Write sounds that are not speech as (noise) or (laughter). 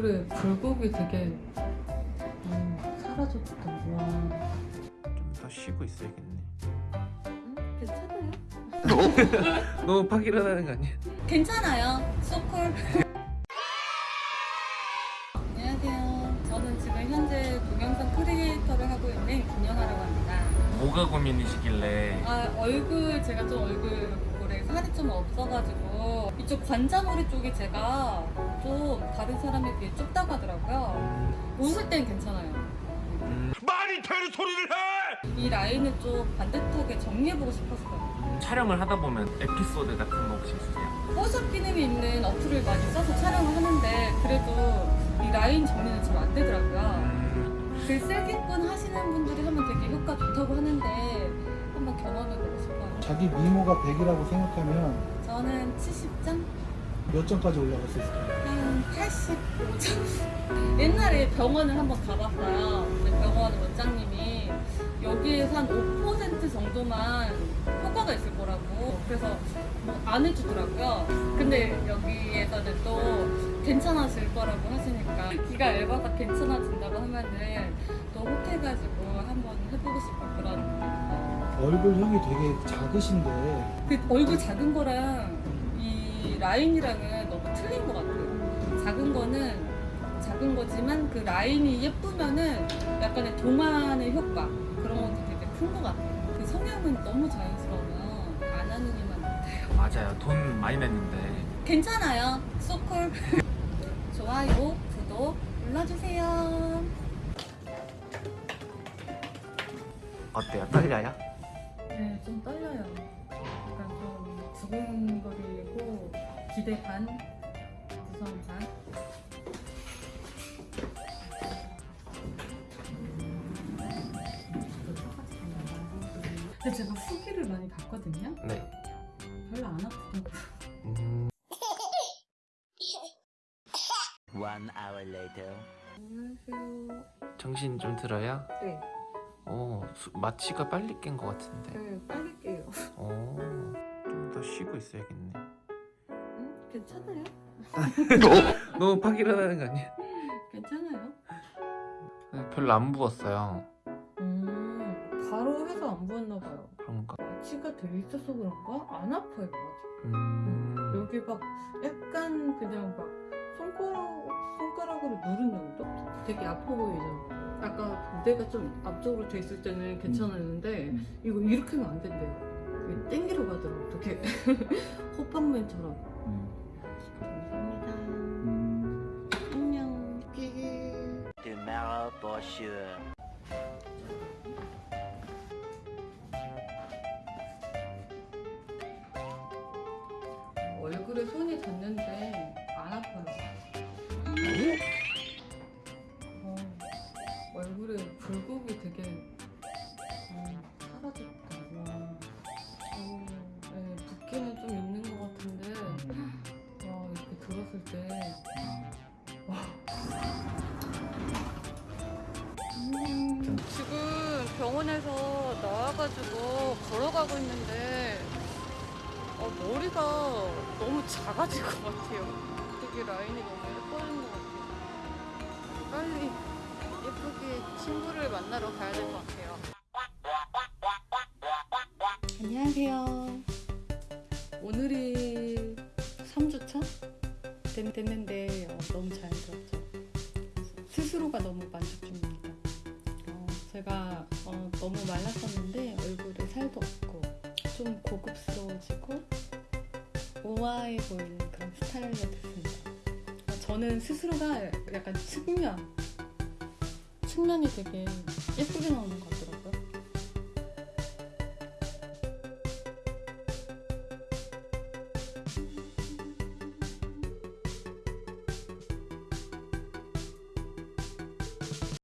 얼굴에 굴곡이 되게 음, 사라졌다. 와. 좀 더 쉬고 있어야겠네. 음, 괜찮아요? 너무 (laughs) 팍 일어나는 거 아니야? 괜찮아요. 소콜. 안녕하세요. 저는 지금 현재 동영상 크리에이터를 하고 있는 김연아라고 합니다. 뭐가 고민이시길래 아 얼굴 제가 좀 얼굴 볼에 살이 좀 없어가지고 이쪽 관자놀이 쪽이 제가 좀 다른 사람에 비해 좁다고 하더라고요. 웃을 땐 괜찮아요. 음, 말이 되는 소리를 해! 이 라인을 좀 반듯하게 정리해보고 싶었어요. 촬영을 하다 보면 에피소드 같은 거 혹시 있으세요? 포샵 기능이 있는 어플을 많이 써서 촬영을 하는데 그래도 이 라인 정리는 잘 안 되더라고요. 음, 글쓰기꾼 하시는 분들이 하면 되게 효과 좋다고 하는데 한번 경험해보고 싶어요. 자기 미모가 100이라고 생각하면 저는 70점? 몇 점까지 올라갈 수 있을까요? 한 85점? 옛날에 병원을 한번 가봤어요. 병원 원장님이 여기에서 한 5% 정도만 효과가 있을 거라고 그래서 뭐 안 해주더라고요. 근데 여기에서는 또 괜찮아질 거라고 하시니까 기가 얇아서 괜찮아진다고 하면은 더 혹해가지고 한번 해보고 싶은 그런 얼굴형이 되게 작으신데 그 얼굴 작은 거랑 이 라인이랑은 너무 틀린 것 같아요. 작은 거는 작은 거지만 그 라인이 예쁘면은 약간의 동안의 효과 그런 것도 되게 큰 것 같아요. 그 성향은 너무 자연스러우면 안 하는 이만 같아요. 맞아요. 돈 많이 냈는데 괜찮아요. 소콜. (laughs) 좋아요, 구독 눌러주세요. 어때요? 떨려요? 네, 좀 떨려요. 약간 좀 두근거리고 기대 반, 무서운 반. 근데 제가 후기를 많이 봤거든요. 네. 별로 안 아프더라고요. 음, One hour later. 안녕하세요. 정신 좀 들어요? 네, 어, 수- 마취가 빨리 깬 것 같은데. 네, 빨리 깨요. 어, 좀 더 쉬고 있어야겠네. 응? 괜찮아요? (laughs) 너무 팍 일어나는 거 아니야? 괜찮아요? 네, 별로 안 부었어요. 음, 바로 해서 안 부었나 봐요. 그런가? 마취가 돼 있어서 그런가? 안 아파요, 아직. 음, 여기 막 약간 그냥 막 손가락, 손가락으로 누른 정도? 되게 아파 보이죠? 아까 무대가 좀 앞쪽으로 돼 있을 때는 괜찮았는데 음. 이거 이렇게 하면 안 된대요. 이게 땡기러 가더라고. 이렇게 호빵맨처럼. 감사합니다. 음, 안녕. Tomorrow for sure. 얼굴에 손이 닿는데 나와가지고 걸어가고 있는데 어, 머리가 너무 작아진 것 같아요. 되게 라인이 너무 예뻐진 것 같아요. 빨리 예쁘게 친구를 만나러 가야 될 것 같아요. 안녕하세요. 오늘이 3주차 됐, 됐는데 어, 너무 자연스럽죠. 스스로가 너무 만족 중입니다. 어, 제가 어, 너무 말랐었는데 얼굴에 살도 없고 좀 고급스러워지고 우아해 보이는 그런 스타일로 됐습니다. 어, 저는 스스로가 약간 측면, 측면이 되게 예쁘게 나오는 것 같아요.